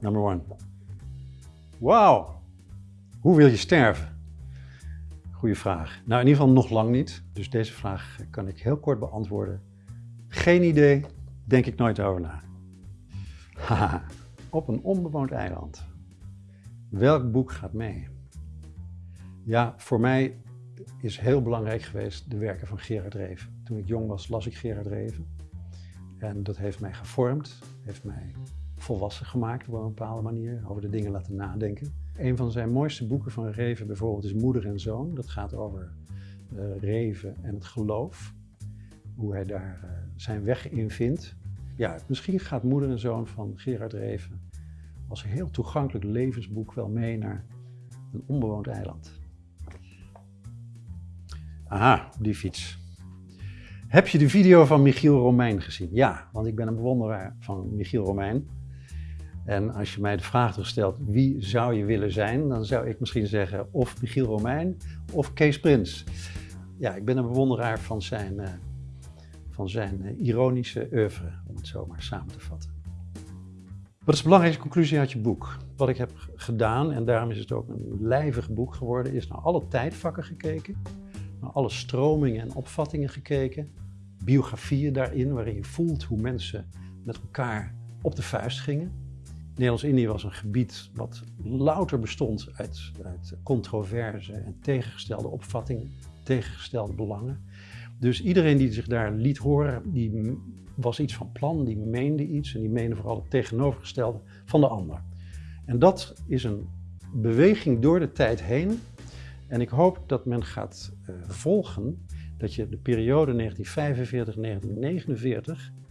number one. Wauw, hoe wil je sterven? Goeie vraag. Nou, in ieder geval nog lang niet. Dus deze vraag kan ik heel kort beantwoorden. Geen idee, denk ik nooit over na. Haha, op een onbewoond eiland. Welk boek gaat mee? Ja, voor mij is heel belangrijk geweest de werken van Gerard Reven. Toen ik jong was, las ik Gerard Reven. En dat heeft mij gevormd, heeft mij volwassen gemaakt op een bepaalde manier, over de dingen laten nadenken. Een van zijn mooiste boeken van Reven bijvoorbeeld is Moeder en Zoon. Dat gaat over uh, Reven en het geloof, hoe hij daar uh, zijn weg in vindt. Ja, misschien gaat Moeder en Zoon van Gerard Reven als een heel toegankelijk levensboek wel mee naar een onbewoond eiland. Aha, die fiets. Heb je de video van Michiel Romein gezien? Ja, want ik ben een bewonderaar van Michiel Romein. En als je mij de vraag stelt, wie zou je willen zijn? Dan zou ik misschien zeggen of Michiel Romein of Kees Prins. Ja, ik ben een bewonderaar van zijn, uh, van zijn uh, ironische oeuvre, om het zo maar samen te vatten. Wat is de belangrijkste conclusie uit je boek? Wat ik heb gedaan, en daarom is het ook een lijvig boek geworden, is naar alle tijdvakken gekeken naar alle stromingen en opvattingen gekeken. Biografieën daarin, waarin je voelt hoe mensen met elkaar op de vuist gingen. Nederlands-Indië was een gebied wat louter bestond uit, uit controverse en tegengestelde opvattingen, tegengestelde belangen. Dus iedereen die zich daar liet horen, die was iets van plan, die meende iets en die meende vooral het tegenovergestelde van de ander. En dat is een beweging door de tijd heen en ik hoop dat men gaat uh, volgen dat je de periode 1945-1949,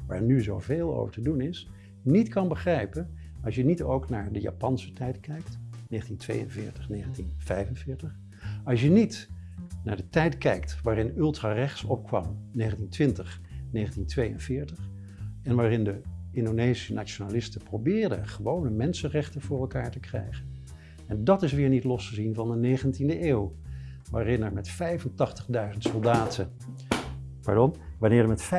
waar nu zoveel over te doen is, niet kan begrijpen als je niet ook naar de Japanse tijd kijkt, 1942, 1945. Als je niet naar de tijd kijkt waarin ultrarechts opkwam, 1920, 1942, en waarin de Indonesische nationalisten probeerden gewone mensenrechten voor elkaar te krijgen. En dat is weer niet los te zien van de 19e eeuw, waarin er met 85.000 soldaten, pardon, wanneer er met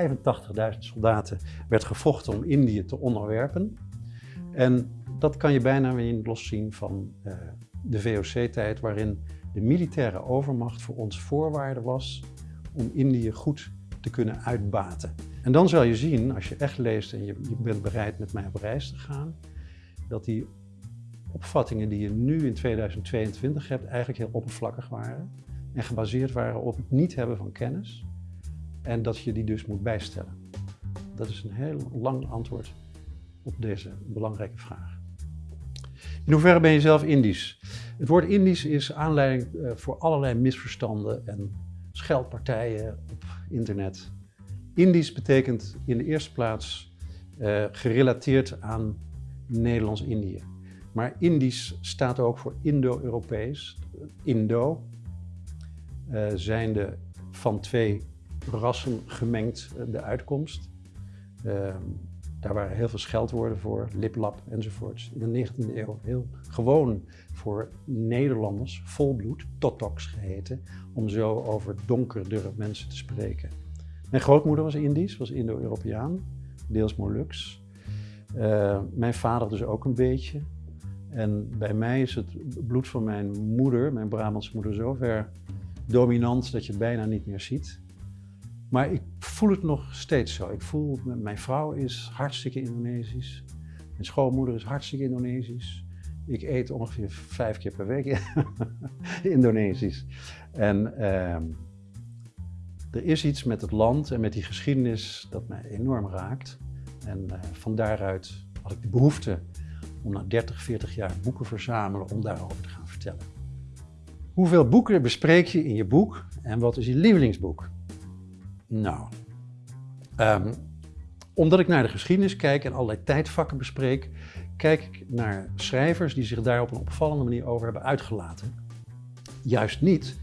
85.000 soldaten werd gevochten om Indië te onderwerpen. En dat kan je bijna weer los zien van uh, de VOC-tijd, waarin de militaire overmacht voor ons voorwaarde was om Indië goed te kunnen uitbaten. En dan zal je zien, als je echt leest en je, je bent bereid met mij op reis te gaan, dat die opvattingen die je nu in 2022 hebt eigenlijk heel oppervlakkig waren en gebaseerd waren op het niet hebben van kennis en dat je die dus moet bijstellen. Dat is een heel lang antwoord op deze belangrijke vraag. In hoeverre ben je zelf Indisch? Het woord Indisch is aanleiding eh, voor allerlei misverstanden en scheldpartijen op internet. Indisch betekent in de eerste plaats uh, gerelateerd aan Nederlands-Indië. Maar Indisch staat ook voor Indo-Europees. Indo uh, zijnde van twee rassen gemengd de uitkomst. Uh, daar waren heel veel scheldwoorden voor, liplap enzovoorts. In de 19e eeuw heel gewoon voor Nederlanders, volbloed, totoks geheten, om zo over donkerdere mensen te spreken. Mijn grootmoeder was Indisch, was Indo-Europeaan, deels Molux. Uh, mijn vader dus ook een beetje. En bij mij is het bloed van mijn moeder, mijn Brabantse moeder, zover dominant dat je bijna niet meer ziet. Maar ik voel het nog steeds zo. Ik voel, mijn vrouw is hartstikke Indonesisch. Mijn schoonmoeder is hartstikke Indonesisch. Ik eet ongeveer vijf keer per week Indonesisch. En uh, er is iets met het land en met die geschiedenis dat mij enorm raakt. En uh, van daaruit had ik de behoefte om na 30, 40 jaar boeken verzamelen om daarover te gaan vertellen. Hoeveel boeken bespreek je in je boek en wat is je lievelingsboek? Nou, um, omdat ik naar de geschiedenis kijk en allerlei tijdvakken bespreek, kijk ik naar schrijvers die zich daar op een opvallende manier over hebben uitgelaten. Juist niet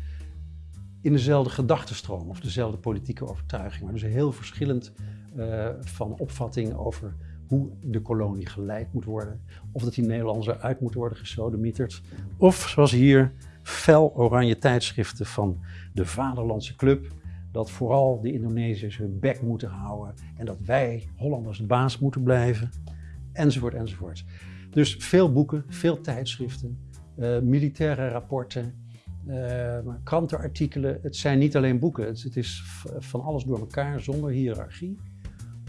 in dezelfde gedachtenstroom of dezelfde politieke overtuiging, maar dus heel verschillend uh, van opvatting over hoe de kolonie geleid moet worden. Of dat die Nederlanders eruit moeten worden gesodemieterd. Of zoals hier, fel oranje tijdschriften van de Vaderlandse Club. Dat vooral de Indonesiërs hun bek moeten houden en dat wij Hollanders de baas moeten blijven. Enzovoort, enzovoort. Dus veel boeken, veel tijdschriften, uh, militaire rapporten, uh, krantenartikelen. Het zijn niet alleen boeken, het, is van alles door elkaar zonder hiërarchie.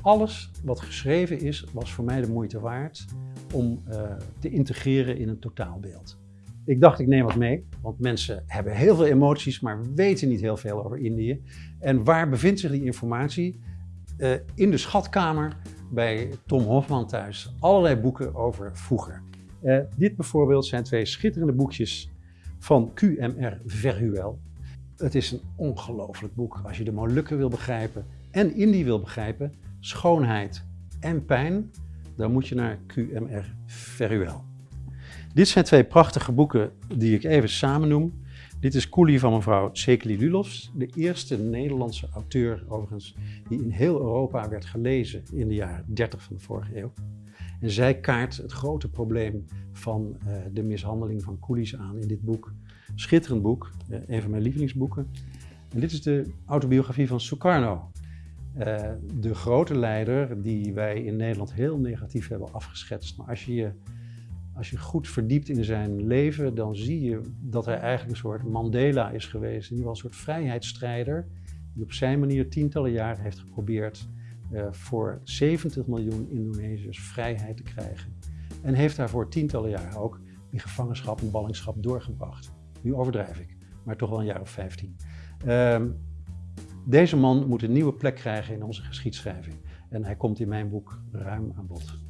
Alles wat geschreven is, was voor mij de moeite waard om uh, te integreren in een totaalbeeld. Ik dacht, ik neem wat mee, want mensen hebben heel veel emoties, maar weten niet heel veel over Indië. En waar bevindt zich die informatie? Uh, in de schatkamer bij Tom Hofman thuis. Allerlei boeken over vroeger. Uh, dit bijvoorbeeld zijn twee schitterende boekjes van QMR Verhuel. Het is een ongelooflijk boek als je de Molukken wil begrijpen en Indië wil begrijpen, schoonheid en pijn, dan moet je naar QMR Verhuel. Dit zijn twee prachtige boeken die ik even samen noem. Dit is Coolie van mevrouw Sekeli Lulovs, de eerste Nederlandse auteur overigens die in heel Europa werd gelezen in de jaren 30 van de vorige eeuw. En zij kaart het grote probleem van uh, de mishandeling van coolies aan in dit boek. Schitterend boek, uh, een van mijn lievelingsboeken. En dit is de autobiografie van Sukarno, uh, de grote leider die wij in Nederland heel negatief hebben afgeschetst. Maar als je je als je goed verdiept in zijn leven, dan zie je dat hij eigenlijk een soort Mandela is geweest. In ieder geval een soort vrijheidsstrijder die op zijn manier tientallen jaren heeft geprobeerd uh, voor 70 miljoen Indonesiërs vrijheid te krijgen. En heeft daarvoor tientallen jaren ook in gevangenschap en ballingschap doorgebracht. Nu overdrijf ik, maar toch wel een jaar of 15. Uh, deze man moet een nieuwe plek krijgen in onze geschiedschrijving. En hij komt in mijn boek ruim aan bod.